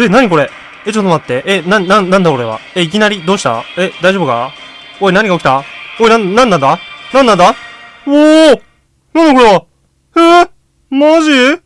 え、なにこれ？え、ちょっと待って。え、な、な、なんだ俺は？え、いきなり、どうした？え、大丈夫か？おい、何が起きた？おい、な、なんなんだ？なんなんだ？おおなんだこれは？え？ー、マジ？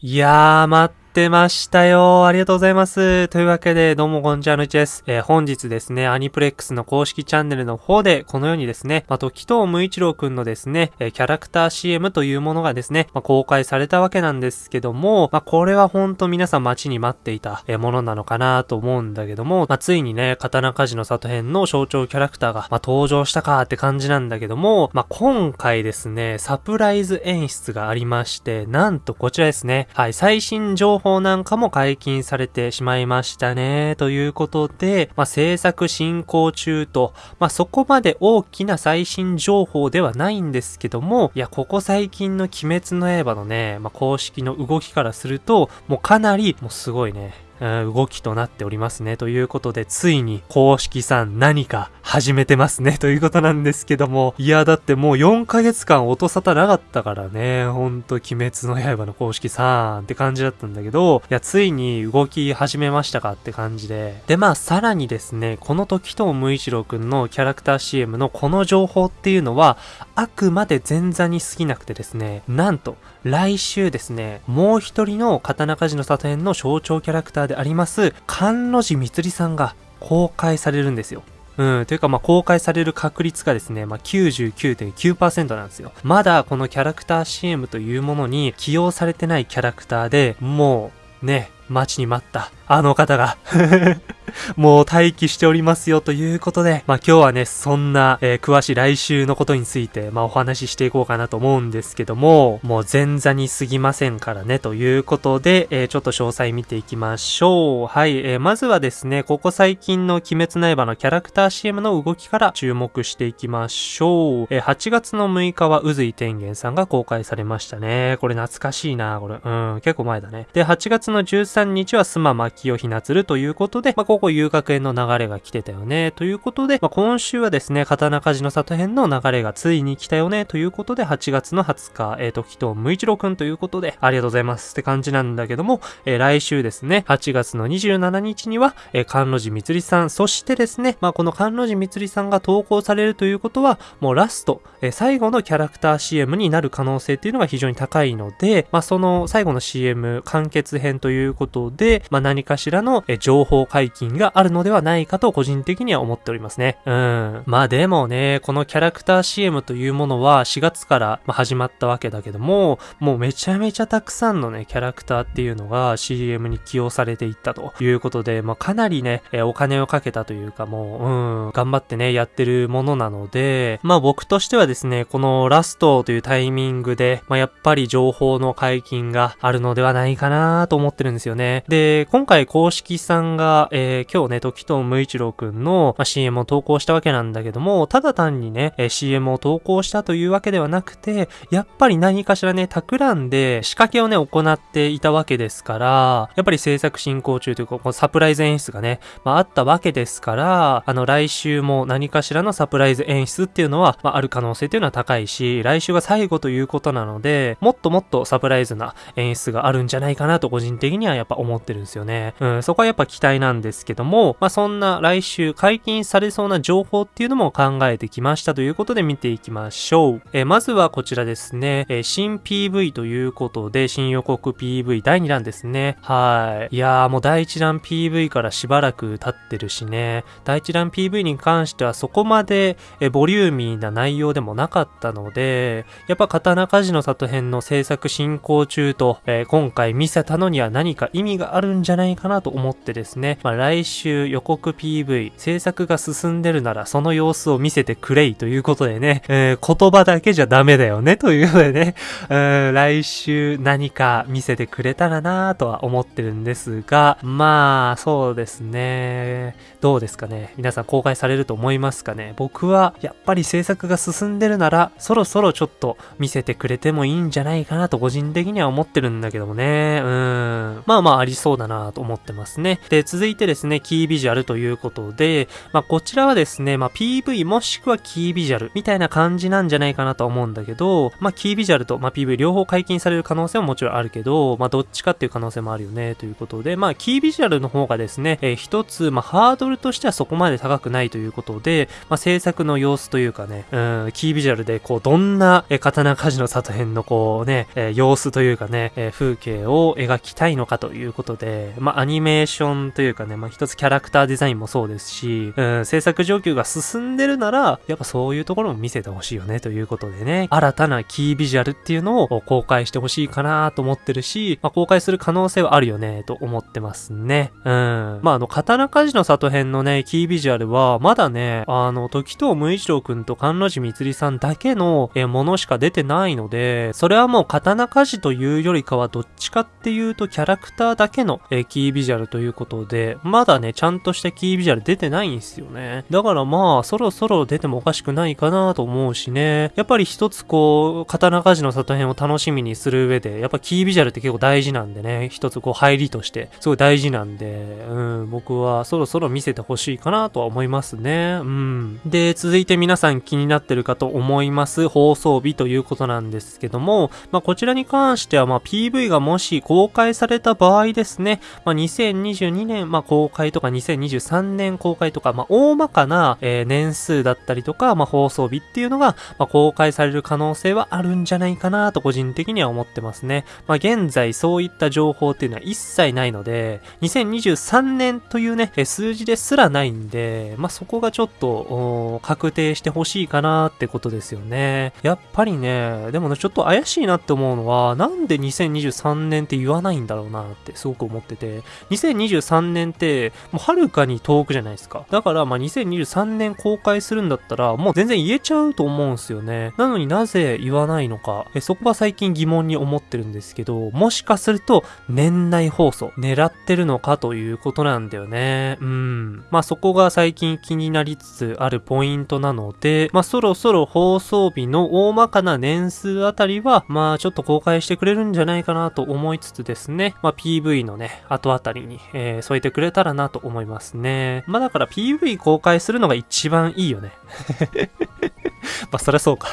いやー、待ってましたよ。ありがとうございます。というわけで、どうもこんにちは、のいちです。えー、本日ですね、アニプレックスの公式チャンネルの方で、このようにですね、まあ、時藤無一郎くんのですね、えー、キャラクター CM というものがですね、まあ、公開されたわけなんですけども、まあ、これはほんと皆さん待ちに待っていた、えー、ものなのかなと思うんだけども、まあ、ついにね、刀鍛冶の里編の象徴キャラクターが、まあ、登場したかって感じなんだけども、まあ、今回ですね、サプライズ演出がありまして、なんとこちらですね、はい、最新情報なんかも解禁されてしまいましたね。ということで、まあ、制作進行中と、まあ、そこまで大きな最新情報ではないんですけども、いや、ここ最近の鬼滅の刃のね、まあ、公式の動きからすると、もうかなり、もうすごいね、動きとなっておりますね。ということで、ついに公式さん何か始めてますね。ということなんですけども。いや、だってもう4ヶ月間音沙汰なかったからね。ほんと、鬼滅の刃の公式さんって感じだったんだけど、いや、ついに動き始めましたかって感じで。で、まあ、さらにですね、この時と無一郎くんのキャラクター CM のこの情報っていうのは、あくまで前座に過ぎなくてですね、なんと、来週ですね、もう一人の刀鍛冶の里編の象徴キャラクターであります、甘露寺光さんが公開されるんですよ。うん、というか、まあ、公開される確率がですね、まあ、99.9%なんですよ。まだこのキャラクター CM というものに起用されてないキャラクターで、もう、ね、待ちに待ったあの方が もう待機しておりますよということで、まあ今日はね、そんな、えー、詳しい来週のことについて、まあお話ししていこうかなと思うんですけども、もう前座に過ぎませんからね、ということで、えー、ちょっと詳細見ていきましょう。はい、えー、まずはですね、ここ最近の鬼滅の刃のキャラクター CM の動きから注目していきましょう。えー、8月の6日は宇髄天元さんが公開されましたね。これ懐かしいな、これ。うん、結構前だね。で、8月の13日はスマ巻をひなつるということで、まあ、ここ遊楽園の流れが来てたよね、ということで、まあ、今週はですね、刀鍛冶の里編の流れがついに来たよね、ということで、8月の20日、えー、と、木と無一郎くんということで、ありがとうございますって感じなんだけども、えー、来週ですね、8月の27日には、えー、甘露寺みつりさん、そしてですね、まあ、この甘露寺みつりさんが投稿されるということは、もうラスト、えー、最後のキャラクター CM になる可能性っていうのが非常に高いので、まあ、その最後の CM 完結編ということことで、まあ、何かしらの情報解禁があるのではないかと個人的には思っておりますね。うん。まあでもね、このキャラクター CM というものは4月から始まったわけだけども、もうめちゃめちゃたくさんのね、キャラクターっていうのが CM に起用されていったということで、まあかなりね、お金をかけたというかもう、うん、頑張ってね、やってるものなので、まあ僕としてはですね、このラストというタイミングで、まあやっぱり情報の解禁があるのではないかなと思ってるんですよね。で、今回公式さんが、えー、今日ね、時藤無一郎くんの、まあ、CM を投稿したわけなんだけども、ただ単にね、えー、CM を投稿したというわけではなくて、やっぱり何かしらね、企んで仕掛けをね、行っていたわけですから、やっぱり制作進行中というか、このサプライズ演出がね、まあ、あったわけですから、あの、来週も何かしらのサプライズ演出っていうのは、まあ、ある可能性っていうのは高いし、来週が最後ということなので、もっともっとサプライズな演出があるんじゃないかなと個人的にはやっぱ思ってるんですよね。うん、そこはやっぱ期待なんですけども、まあ、そんな来週解禁されそうな情報っていうのも考えてきましたということで見ていきましょう。えー、まずはこちらですね、えー、新 PV ということで、新予告 PV 第2弾ですね。はい。いやーもう第1弾 PV からしばらく経ってるしね、第1弾 PV に関してはそこまで、えボリューミーな内容でもなかったので、やっぱ刀鍛冶の里編の制作進行中と、えー、今回見せたのには何か意味があるんじゃないかなと思ってですね、まあ、来週予告 PV、制作が進んでるならその様子を見せてくれいということでね、えー、言葉だけじゃダメだよねということでね、えー、来週何か見せてくれたらなとは思ってるんですが、まあ、そうですね。どうですかね皆さん公開されると思いますかね僕はやっぱり制作が進んでるならそろそろちょっと見せてくれてもいいんじゃないかなと個人的には思ってるんだけどもね。うん。まあまあまあありそうだなと思ってますね。で、続いてですね、キービジュアルということで、まあこちらはですね、まあ PV もしくはキービジュアルみたいな感じなんじゃないかなと思うんだけど、まあキービジュアルと、まあ、PV 両方解禁される可能性ももちろんあるけど、まあどっちかっていう可能性もあるよねということで、まあキービジュアルの方がですね、えー、一つ、まあハードルとしてはそこまで高くないということで、まあ制作の様子というかね、うん、キービジュアルでこうどんな、えー、刀鍛冶の里編のこうね、えー、様子というかね、えー、風景を描きたいのかとということで、まあアニメーションというかね、まあ一つキャラクターデザインもそうですし、うん、制作状況が進んでるなら、やっぱそういうところも見せてほしいよねということでね、新たなキービジュアルっていうのを公開してほしいかなと思ってるし、まあ公開する可能性はあるよねと思ってますね。うん。まああの、刀鍛冶の里編のね、キービジュアルは、まだね、あの、時藤無一郎くんと関路寺みつりさんだけのえものしか出てないので、それはもう刀鍛冶というよりかはどっちかっていうとキャラクターだけのえキービジュアルということで、まだね、ちゃんとしたキービジュアル出てないんですよね。だからまあ、そろそろ出てもおかしくないかなと思うしね。やっぱり一つこう、刀鍛冶の里編を楽しみにする上で、やっぱキービジュアルって結構大事なんでね、一つこう入りとして、すごい大事なんで、うん、僕はそろそろ見せてほしいかなとは思いますね。うん。で、続いて皆さん気になってるかと思います、放送日ということなんですけども、まあこちらに関しては、まあ PV がもし公開された場合場合ですね、まあ2022年、まあ公開とか2023年公開とか、まあ大まかな、えー、年数だったりとか、まあ放送日っていうのが、まあ公開される可能性はあるんじゃないかなと個人的には思ってますね。まあ現在そういった情報っていうのは一切ないので、2023年というね、数字ですらないんで、まあそこがちょっと、確定してほしいかなってことですよね。やっぱりね、でもね、ちょっと怪しいなって思うのは、なんで2023年って言わないんだろうなってすごく思ってて、2023年って、もうはるかに遠くじゃないですか。だから、まあ2023年公開するんだったら、もう全然言えちゃうと思うんすよね。なのになぜ言わないのか、えそこは最近疑問に思ってるんですけど、もしかすると、年内放送、狙ってるのかということなんだよね。うん。まあそこが最近気になりつつあるポイントなので、まあそろそろ放送日の大まかな年数あたりは、まあちょっと公開してくれるんじゃないかなと思いつつですね、まあ PV のね、後あたりに、えー、添えてくれたらなと思いますね。まあだから PV 公開するのが一番いいよね。まあそりゃそうか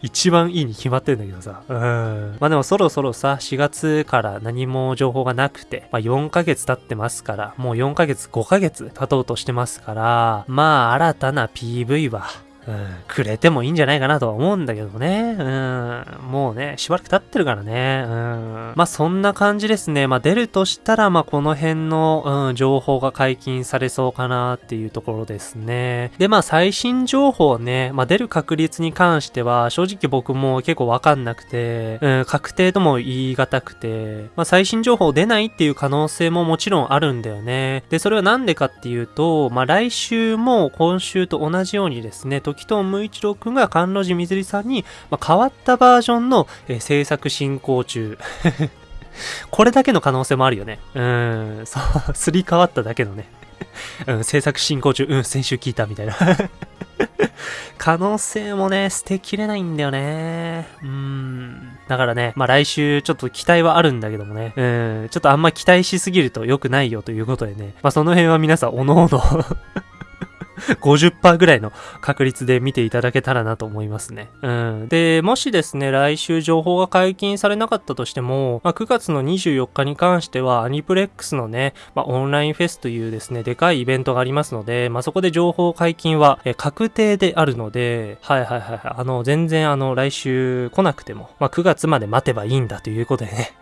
一番いいに決まってんだけどさ。うん。まあでもそろそろさ、4月から何も情報がなくて、まあ4ヶ月経ってますから、もう4ヶ月、5ヶ月経とうとしてますから、まあ新たな PV は、うん、くれてもいいんじゃないかなとは思うんだけどね。うん、もうね、しばらく経ってるからね。うん、まあそんな感じですね。まあ出るとしたら、まあこの辺の、うん、情報が解禁されそうかなっていうところですね。で、まあ最新情報ね、まあ出る確率に関しては、正直僕も結構わかんなくて、うん、確定とも言い難くて、まあ最新情報出ないっていう可能性ももちろんあるんだよね。で、それはなんでかっていうと、まあ来週も今週と同じようにですね、時藤無一郎くんが関路寺みずりさんに、まあ、変わったバージョンの、えー、制作進行中。これだけの可能性もあるよね。うん、そう、すり替わっただけのね。うん、制作進行中、うん、先週聞いたみたいな可能性もね、捨てきれないんだよね。うん。だからね、まあ来週ちょっと期待はあるんだけどもね。うん。ちょっとあんま期待しすぎると良くないよということでね。まあその辺は皆さんおのおの 50%ぐらいの確率で見ていただけたらなと思いますね。うん。で、もしですね、来週情報が解禁されなかったとしても、まあ、9月の24日に関しては、アニプレックスのね、まあ、オンラインフェスというですね、でかいイベントがありますので、まあ、そこで情報解禁は、え確定であるので、はいはいはい、あの、全然あの、来週来なくても、まあ、9月まで待てばいいんだということでね。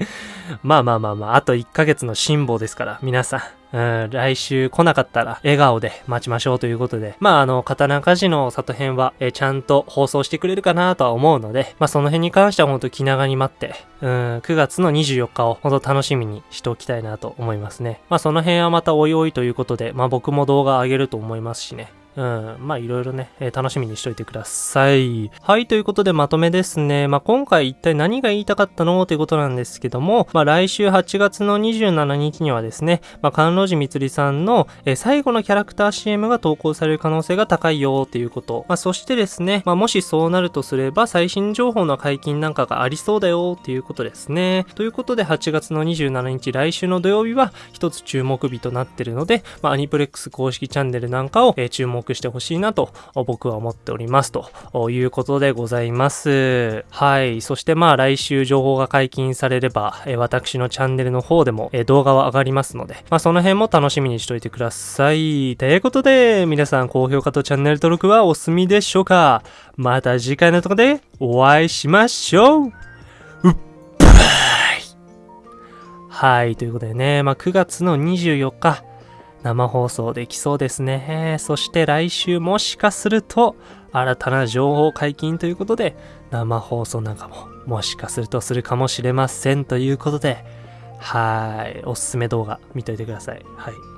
まあまあまあまあ、あと1ヶ月の辛抱ですから、皆さん。うん、来週来なかったら笑顔で待ちましょうということで、まああの、刀鍛冶の里編は、えちゃんと放送してくれるかなとは思うので、まあその辺に関してはほんと気長に待って、うん、9月の24日をほんと楽しみにしておきたいなと思いますね。まあその辺はまたおいおいということで、まあ僕も動画上げると思いますしね。うん、まあいろいろね、えー、楽しみにしといてください。はい、ということでまとめですね。まあ今回一体何が言いたかったの？ということなんですけども、まあ来週8月の27日にはですね、まあ関路寺みつりさんの、えー、最後のキャラクター CM が投稿される可能性が高いよっていうこと。まあそしてですね、まあもしそうなるとすれば最新情報の解禁なんかがありそうだよっていうことですね。ということで8月の27日来週の土曜日は一つ注目日となってるので、まあアニプレックス公式チャンネルなんかを、えー、注目してほしいなと僕は思っておりますということでございます。はい。そしてまあ来週情報が解禁されれば、え私のチャンネルの方でも、え動画は上がりますので、まあその辺も楽しみにしといてください。ということで、皆さん高評価とチャンネル登録はお済みでしょうかまた次回のとこでお会いしましょううっぱいはい。ということでね、まあ9月の24日、生放送できそうですね。そして来週もしかすると新たな情報解禁ということで生放送なんかももしかするとするかもしれませんということではい、おすすめ動画見といてください。はい。